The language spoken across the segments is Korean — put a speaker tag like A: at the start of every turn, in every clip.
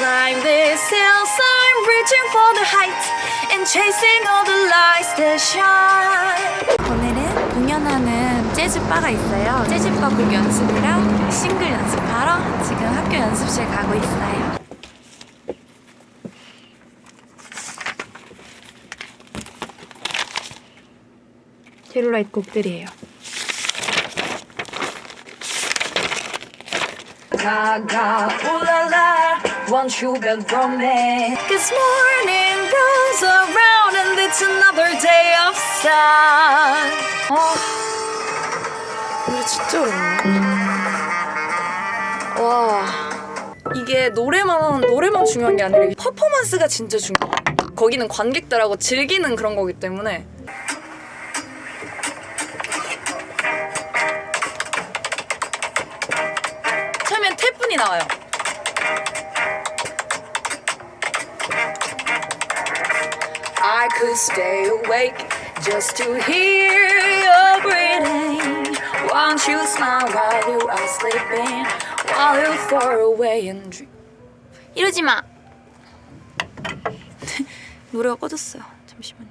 A: climb these hills. I'm reaching for the heights and chasing all the lights that shine. 오늘은 공연하는 재즈바가 있어요. 재즈바 곡 연습이랑 싱글 연습하러 지금 학교 연습실 가고 있어요. 힐라이트 곡들이에요. La, won't you beg from me? Cause morning rolls around and it's another day of sun. 아, 노래 진짜 어렵네. 와, 이게 노래만 노래만 중요한 게 아니라 퍼포먼스가 진짜 중요해. 거기는 관객들하고 즐기는 그런 거기 때문에 처음엔 태풍이 나와요. Could stay awake just to hear your breathing. Won't you smile while you are sleeping? While you're far away and dream. 이러지 마. 노래가 꺼졌어요. 잠시만요.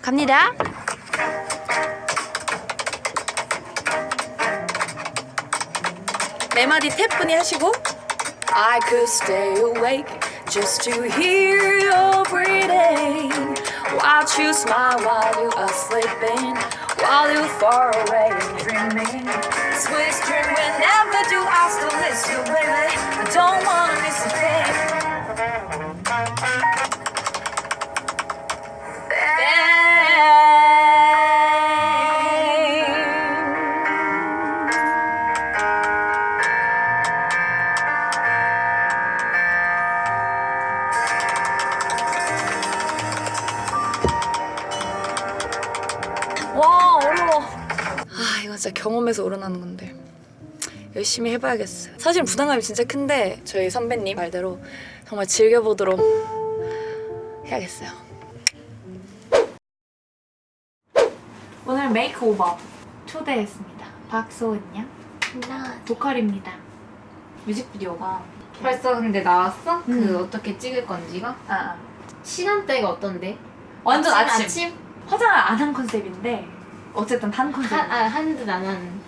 A: 갑니다. 네 마디 태분이 하시고 I could stay awake just to hear your breathing. Watch you smile while you are sleeping While you're far away and dreaming? Sweet dream whenever do I still miss you baby. I don't wanna 진짜 경험에서 우러나는 건데 열심히 해봐야겠어요 사실 부담감이 진짜 큰데 저희 선배님 말대로 정말 즐겨보도록 해야겠어요 오늘 makeover 초대했습니다 박소은 양 보컬입니다 뮤직비디오가
B: 벌써 근데 나왔어?
A: 음.
B: 그 어떻게 찍을 건지가?
A: 아, 아.
B: 시간대가 어떤데?
A: 완전 아침,
B: 아침?
A: 화장을 안 한 컨셉인데 어쨌든 한 컨셉
B: 한, 아, 한듯 안 한.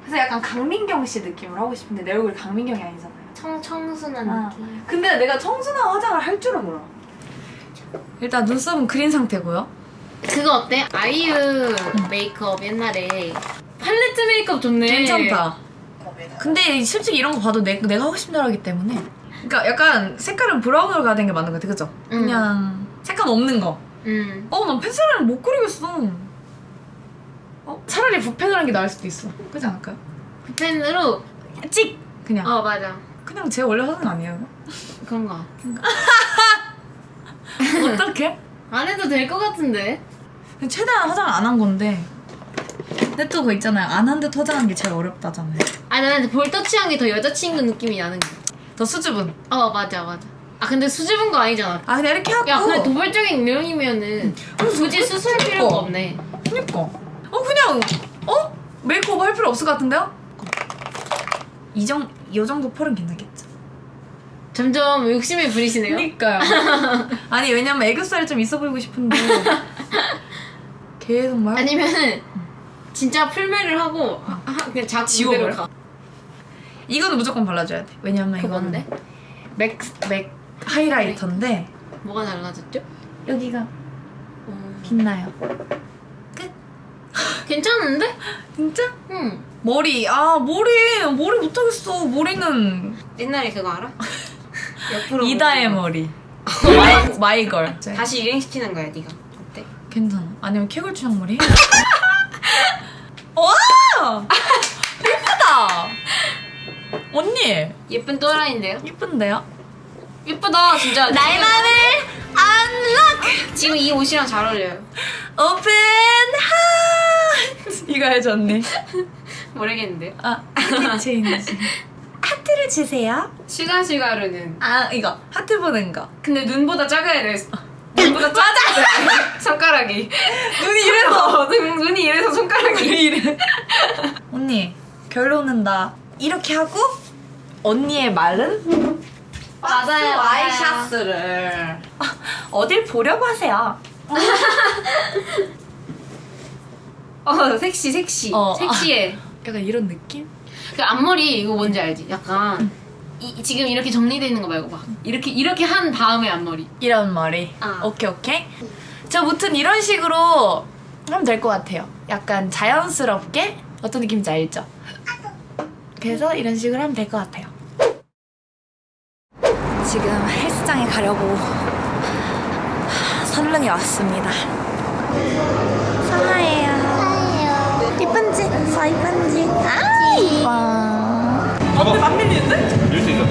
A: 그래서 약간 강민경 씨 느낌을 하고 싶은데 내 얼굴이 강민경이 아니잖아요
B: 청, 청순한
A: 아.
B: 느낌.
A: 근데 내가 청순한 화장을 할 줄은 몰라. 일단 눈썹은 그린 상태고요.
B: 그거 어때? 아이유 메이크업 옛날에 팔레트 메이크업 좋네.
A: 근데 솔직히 이런 거 봐도 내, 내가 하고 싶은 대로 하기 때문에. 그러니까 약간 색깔은 브라운으로 가야 되는 게 맞는 것 같아, 그죠?
B: 응.
A: 그냥 색감 없는 거.
B: 응.
A: 어, 난 펜슬을 못 그리겠어. 어? 차라리 붓펜을 하는 게 나을 수도 있어. 그렇지 않을까요?
B: 펜으로.
A: 찍! 그냥.
B: 어 맞아.
A: 그냥 제 원래 거 아니에요?
B: 그런 거.
A: 어떡해?
B: 안 해도 될 것 같은데.
A: 최대한 화장을 안한 건데. 근데 또 그거 있잖아요. 안 한 듯 화장하는 게 제일 어렵다잖아요.
B: 아 나는 볼 터치한 게 더 여자친구 느낌이 나는 거.
A: 더 수줍은.
B: 어 맞아 맞아. 아 근데 수줍은 거 아니잖아.
A: 아, 그냥 이렇게 하고.
B: 야 근데 도발적인 내용이면은 굳이 수술 필요가. 없네.
A: 그니까. 어, 그냥, 어? 메이크업 할 필요 없을 것 같은데요? 이 정, 이 정도 펄은 괜찮겠죠?
B: 점점 욕심을 부리시네요.
A: 그니까요. 아니, 왜냐면 애교살이 좀 있어 보이고 싶은데. 계속 말.
B: 아니면은 진짜 풀메를 하고 하- 그냥 자꾸
A: 지워버려.
B: 가.
A: 이거는 무조건 발라줘야 돼. 왜냐면 이거는
B: 뭔데?
A: 맥, 맥 하이라이터인데,
B: 뭐가 달라졌죠?
A: 여기가
B: 음,
A: 빛나요.
B: 괜찮은데?
A: 진짜?
B: 응.
A: 머리, 아, 머리, 머리 못하겠어. 머리는
B: 옛날에 그거 알아? 옆으로
A: 이다의. 머리. My, my girl.
B: 다시 유행시키는 거야 네가. 어때?
A: 괜찮아. 아니면 캐골 추장머리? 와! 예쁘다! 언니!
B: 예쁜 또라이인데요?
A: 예쁜데요?
B: 예쁘다 진짜.
A: 나의 맘을 unlock!
B: 지금 이 옷이랑 잘 어울려요.
A: open heart! 이거 해줘, 언니.
B: 모르겠는데.
A: 아, change. 하트를 주세요.
B: 슈가 슈가룬
A: 아, 이거. 하트 보는 거.
B: 근데 눈보다 작아야 돼. 눈보다 작아. 손가락이.
A: 눈이 이래서.
B: 어, 눈, 눈이 이래서 손가락이.
A: 이래. 언니, 결론은 나 이렇게 하고 언니의 말은
B: 맞아요, 맞아요.
C: 와이셔츠를
A: 어딜 보려고 하세요?
B: 어 섹시 섹시
A: 어.
B: 섹시해.
A: 약간 이런 느낌?
B: 그 앞머리 이거 뭔지 알지? 약간 이, 지금 이렇게 정리돼 있는 거 말고 막 이렇게 이렇게 한 다음에 앞머리.
A: 이런 머리.
B: 아.
A: 오케이 오케이. 저 무튼 이런 식으로 하면 될 것 같아요. 약간 자연스럽게 어떤 느낌인지 알죠? 그래서 이런 식으로 하면 될 것 같아요. 지금 헬스장에 가려고 설릉에 왔습니다. 사나예요. 이쁜지? 아 이뻐.
D: 접어. 안 밀리는데? 밀수 있어.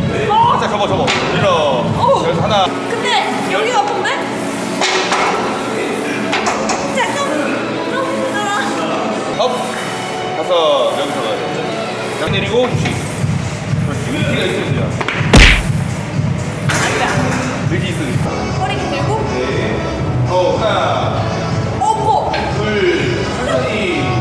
D: 살짝 접어, 접어. 밀어. 그래서 하나.
A: 근데 여기가 아픈데? 잠깐. 너무 힘들어.
D: 업. 다섯. 여기서 가야 양 내리고 휴식. 그렇지. 의지가 있어야 돼요. 의지 있으니까.
A: 허리 들고.
D: 네. 어, 하나.
A: 어머.
D: 둘. 천천히.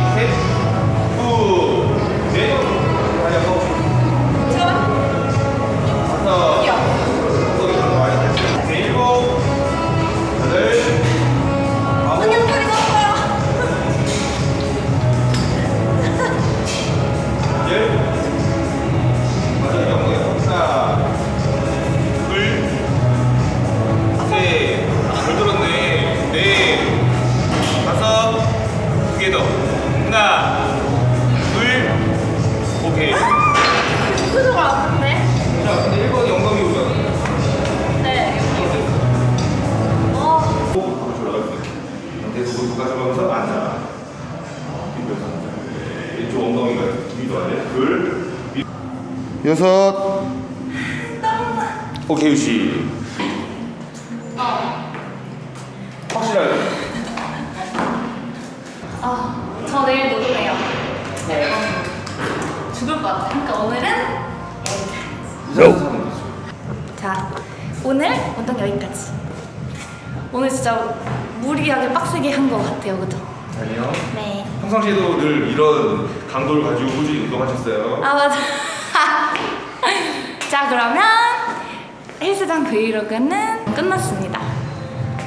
D: 자,
A: 표정 아픈데?
D: 근데 1번 영광이 오잖아.
A: 네. 어.
D: 가져가면서 앉아. 왼쪽 엉덩이가 위로. 둘, 여섯. 오케이, 유시. 확실하게.
A: 아, 저 내일 노동해요. 네. 죽을 것 같아. 그러니까 오늘은
D: 있어.
A: 자, 오늘 운동 여기까지. 오늘 진짜 무리하게 빡세게 한 것 같아요, 그죠?
D: 아니요.
A: 네.
D: 평상시에도 늘 이런 강도를 가지고 꾸준히 운동하셨어요.
A: 아 맞아. 자 그러면 헬스장 브이로그는 끝났습니다.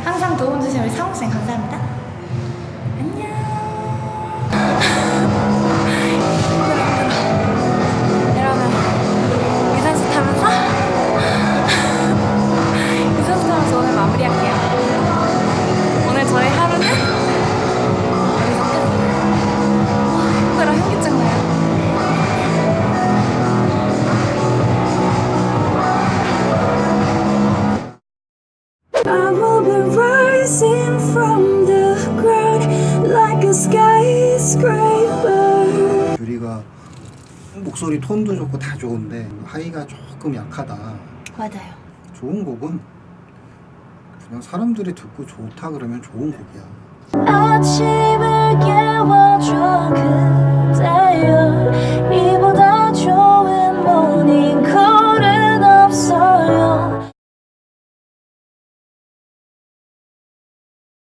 A: 항상 도움 주신 우리 상욱쌤 감사합니다.
E: I will be rising from the ground like a skyscraper.
F: 유리가 목소리 톤도 좋고 다 좋은데 하이가 조금 약하다.
A: 맞아요.
F: 좋은 곡은 그냥 사람들이 듣고 좋다 그러면 좋은 곡이야.
E: 아침을 깨워줘 그